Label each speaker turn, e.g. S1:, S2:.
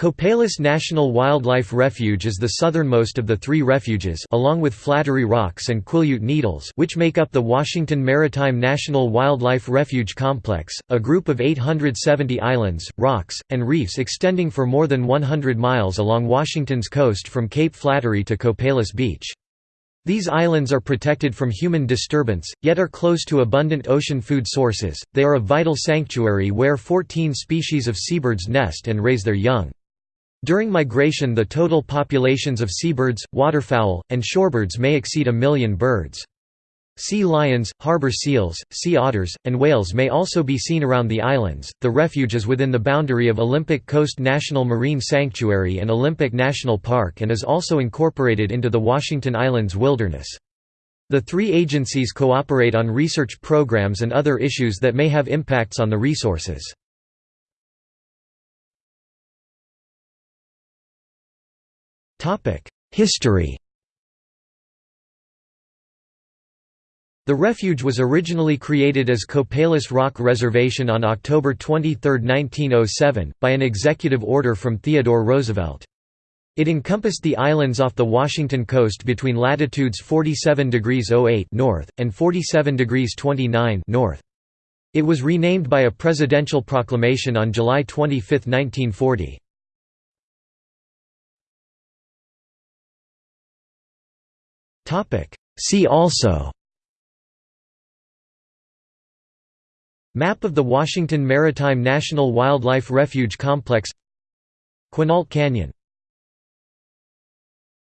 S1: Copalis National Wildlife Refuge is the southernmost of the three refuges along with Flattery Rocks and Quileute Needles which make up the Washington Maritime National Wildlife Refuge Complex, a group of 870 islands, rocks, and reefs extending for more than 100 miles along Washington's coast from Cape Flattery to Copalis Beach. These islands are protected from human disturbance, yet are close to abundant ocean food sources. They are a vital sanctuary where 14 species of seabirds nest and raise their young. During migration the total populations of seabirds, waterfowl, and shorebirds may exceed a million birds. Sea lions, harbor seals, sea otters, and whales may also be seen around the islands. The refuge is within the boundary of Olympic Coast National Marine Sanctuary and Olympic National Park and is also incorporated into the Washington Islands Wilderness. The three agencies cooperate on research programs and other issues that may have impacts on the resources. History The refuge was originally created as Copalis Rock Reservation on October 23, 1907, by an executive order from Theodore Roosevelt. It encompassed the islands off the Washington coast between latitudes 47 degrees 08 north and 47 degrees 29 north. It was renamed by a presidential proclamation on July 25, 1940. See also. Map of the Washington Maritime National Wildlife Refuge Complex. Quinault Canyon